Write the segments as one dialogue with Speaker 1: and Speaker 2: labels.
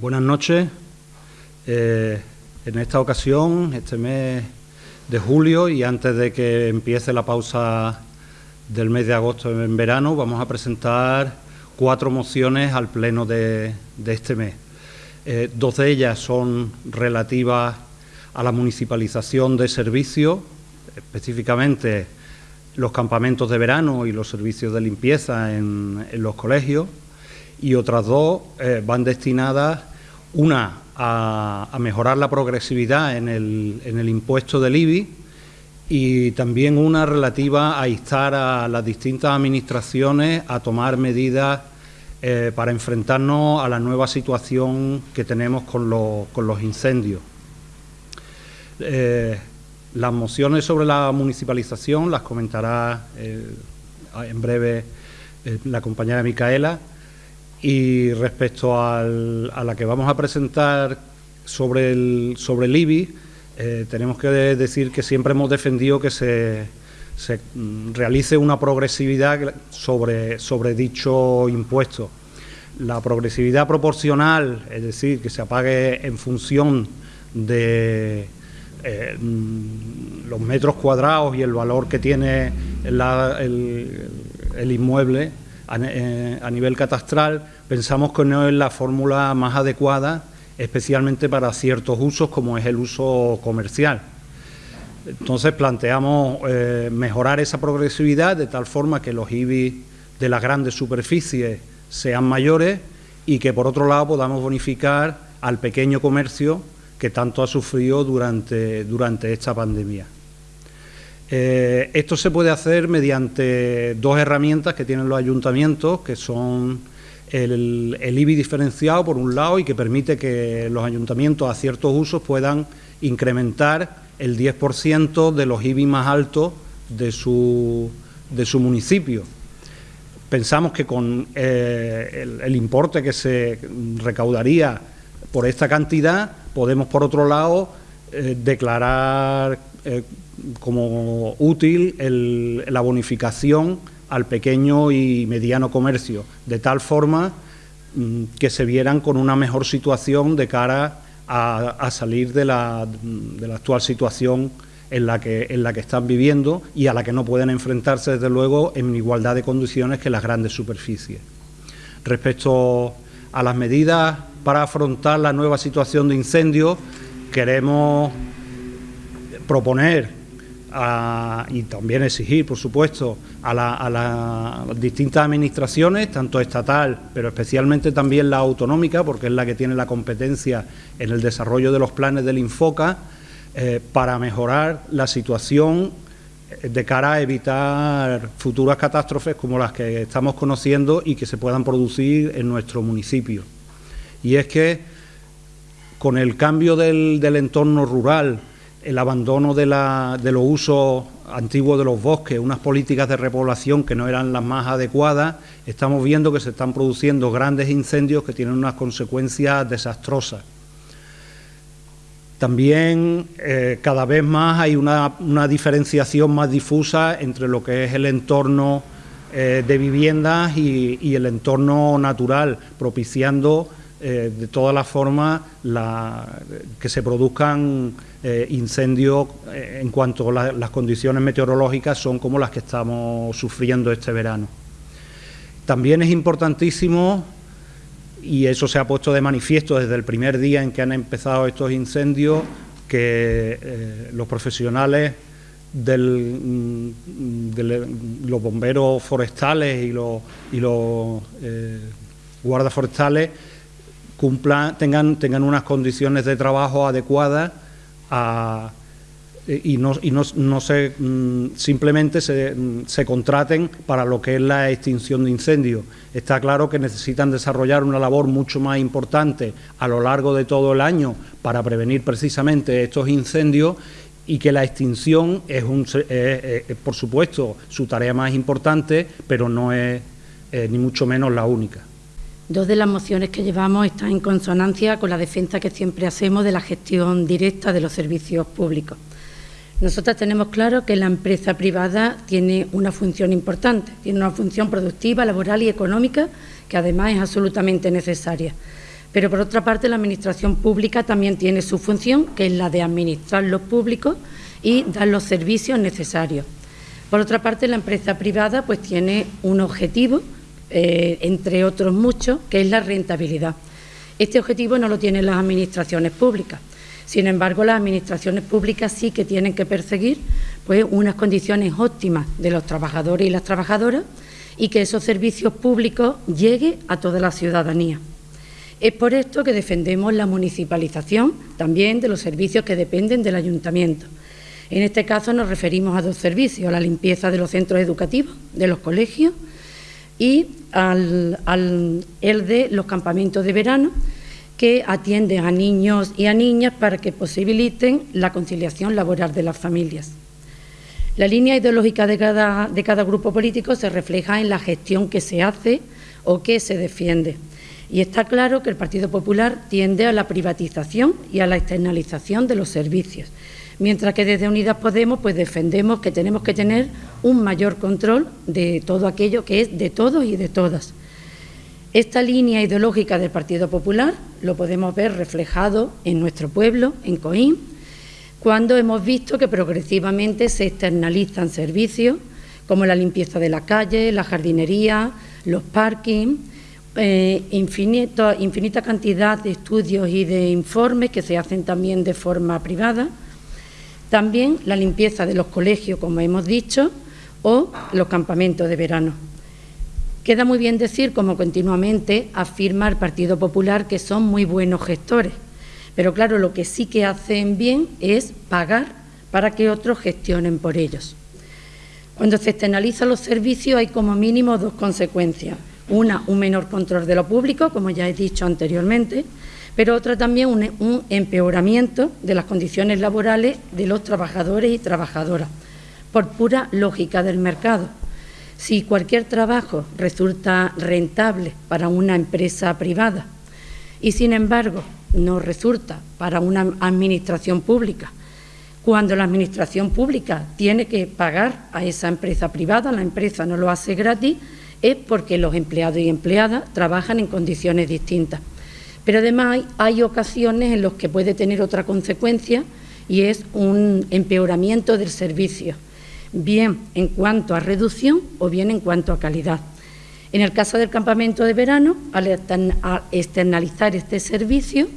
Speaker 1: Buenas noches. Eh, en esta ocasión, este mes de julio y antes de que empiece la pausa del mes de agosto en verano, vamos a presentar cuatro mociones al pleno de, este mes. Eh, dos de ellas son relativas a la municipalización de servicios, específicamente los campamentos de verano y los servicios de limpieza en, los colegios, y otras dos eh, van destinadas, una a, mejorar la progresividad en el, en el impuesto del IBI y también una relativa a instar a las distintas administraciones a tomar medidas eh, para enfrentarnos a la nueva situación que tenemos con, con los incendios. Eh, las mociones sobre la municipalización las comentará en breve la compañera Micaela y respecto a la que vamos a presentar sobre el, sobre el IBI, eh, tenemos que decir que siempre hemos defendido que se, se mm, realice una progresividad sobre, sobre dicho impuesto. La progresividad proporcional, es decir, que se apague en función de eh, mm, los metros cuadrados y el valor que tiene el, inmueble eh, a, nivel catastral, pensamos que no es la fórmula más adecuada, especialmente para ciertos usos como es el uso comercial. Entonces planteamos eh, mejorar esa progresividad de tal forma que los IBI de las grandes superficies sean mayores y que por otro lado podamos bonificar al pequeño comercio que tanto ha sufrido durante, durante esta pandemia. Eh, esto se puede hacer mediante dos herramientas que tienen los ayuntamientos, que son el, el, IBI diferenciado por un lado y que permite que los ayuntamientos a ciertos usos puedan incrementar el 10% de los IBI más altos de su, de su municipio. Pensamos que con eh, el importe que se recaudaría por esta cantidad podemos, por otro lado, eh, declarar eh, como útil la bonificación al pequeño y mediano comercio, de tal forma mm, que se vieran con una mejor situación de cara a, salir de la, actual situación en la, que, en la que están viviendo y a la que no pueden enfrentarse, desde luego, en igualdad de condiciones que las grandes superficies. Respecto a las medidas para afrontar la nueva situación de incendio, queremos proponer y también exigir, por supuesto, a, las distintas administraciones, tanto estatal, pero especialmente también la autonómica, porque es la que tiene la competencia en el desarrollo de los planes del Infoca, eh, para mejorar la situación de cara a evitar futuras catástrofes como las que estamos conociendo y que se puedan producir en nuestro municipio. Y es que con el cambio del, entorno rural, el abandono de, los usos antiguos de los bosques, unas políticas de repoblación que no eran las más adecuadas, estamos viendo que se están produciendo grandes incendios que tienen unas consecuencias desastrosas. También eh, cada vez más hay una, diferenciación más difusa entre lo que es el entorno eh, de viviendas y el entorno natural, propiciando eh, de todas las formas que se produzcan eh, incendios eh, en cuanto las condiciones meteorológicas son como las que estamos sufriendo este verano. También es importantísimo, y eso se ha puesto de manifiesto desde el primer día en que han empezado estos incendios, que los profesionales del, mm, de los bomberos forestales y los, y los cumplan, tengan, tengan unas condiciones de trabajo adecuadas y no, y no, se, mm, simplemente se, mm, se, contraten para lo que es la extinción de incendios. Está claro que necesitan desarrollar una labor mucho más importante a lo largo de todo el año para prevenir precisamente estos incendios y que la extinción es, un, por supuesto, su tarea más importante, pero no es eh, ni mucho menos la única.
Speaker 2: Dos de las mociones que llevamos están en consonancia con la defensa que siempre hacemos de la gestión directa de los servicios públicos. Nosotras tenemos claro que la empresa privada tiene una función importante, tiene una función productiva, laboral y económica que además es absolutamente necesaria. Pero por otra parte, la Administración pública también tiene su función, que es la de administrar los públicos y dar los servicios necesarios. Por otra parte, la empresa privada pues tiene un objetivo, eh, entre otros muchos, que es la rentabilidad. Este objetivo no lo tienen las administraciones públicas. Sin embargo, las administraciones públicas sí que tienen que perseguir pues, unas condiciones óptimas de los trabajadores y las trabajadoras y que esos servicios públicos lleguen a toda la ciudadanía. Es por esto que defendemos la municipalización también de los servicios que dependen del ayuntamiento. En este caso nos referimos a dos servicios, la limpieza de los centros educativos, de los colegios y al, el de los campamentos de verano que atienden a niños y a niñas para que posibiliten la conciliación laboral de las familias. La línea ideológica de cada, de cada grupo político se refleja en la gestión que se hace o que se defiende. Y está claro que el Partido Popular tiende a la privatización y a la externalización de los servicios, mientras que desde Unidas Podemos pues defendemos que tenemos que tener un mayor control de todo aquello que es de todos y de todas. Esta línea ideológica del Partido Popular lo podemos ver reflejado en nuestro pueblo, en Coín, cuando hemos visto que progresivamente se externalizan servicios como la limpieza de la calle, la jardinería, los parkings, eh, infinita cantidad de estudios y de informes que se hacen también de forma privada, también la limpieza de los colegios, como hemos dicho, o los campamentos de verano. Queda muy bien decir, como continuamente afirma el Partido Popular, que son muy buenos gestores, pero claro, lo que sí que hacen bien es pagar para que otros gestionen por ellos. Cuando se externalizan los servicios hay como mínimo dos consecuencias. Una, un menor control de lo público, como ya he dicho anteriormente, pero otra también un, empeoramiento de las condiciones laborales de los trabajadores y trabajadoras, por pura lógica del mercado. Si cualquier trabajo resulta rentable para una empresa privada y, sin embargo, no resulta para una administración pública, cuando la administración pública tiene que pagar a esa empresa privada, la empresa no lo hace gratis, es porque los empleados y empleadas trabajan en condiciones distintas. Pero además hay, ocasiones en las que puede tener otra consecuencia y es un empeoramiento del servicio, bien en cuanto a reducción o bien en cuanto a calidad. En el caso del campamento de verano, al externalizar este servicio,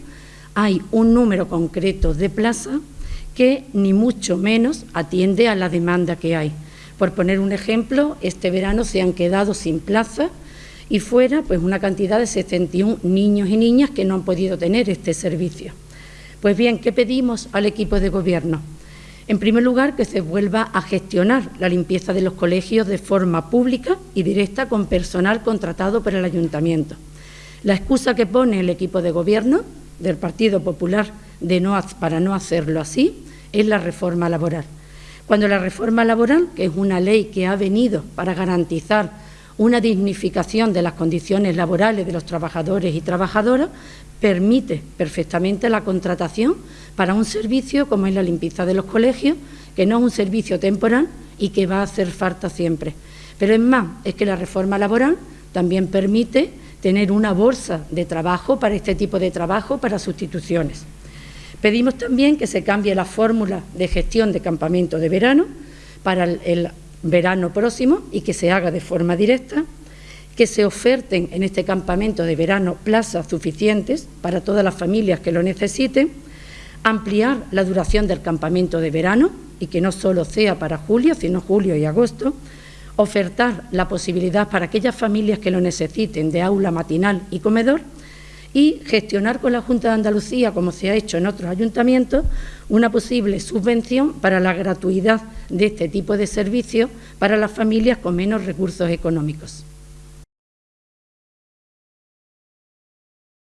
Speaker 2: hay un número concreto de plazas que ni mucho menos atiende a la demanda que hay. Por poner un ejemplo, este verano se han quedado sin plaza y fuera pues una cantidad de 71 niños y niñas que no han podido tener este servicio. Pues bien, ¿qué pedimos al equipo de gobierno? En primer lugar, que se vuelva a gestionar la limpieza de los colegios de forma pública y directa con personal contratado por el ayuntamiento. La excusa que pone el equipo de gobierno del Partido Popular de no, para no hacerlo así es la reforma laboral. Cuando la reforma laboral, que es una ley que ha venido para garantizar una dignificación de las condiciones laborales de los trabajadores y trabajadoras, permite perfectamente la contratación para un servicio como es la limpieza de los colegios, que no es un servicio temporal y que va a hacer falta siempre. Pero es más, es que la reforma laboral también permite tener una bolsa de trabajo para este tipo de trabajo, para sustituciones. Pedimos también que se cambie la fórmula de gestión de campamento de verano para el, verano próximo y que se haga de forma directa, que se oferten en este campamento de verano plazas suficientes para todas las familias que lo necesiten, ampliar la duración del campamento de verano y que no solo sea para julio, sino julio y agosto, ofertar la posibilidad para aquellas familias que lo necesiten de aula matinal y comedor y gestionar con la Junta de Andalucía, como se ha hecho en otros ayuntamientos, una posible subvención para la gratuidad de este tipo de servicios para las familias con menos recursos económicos.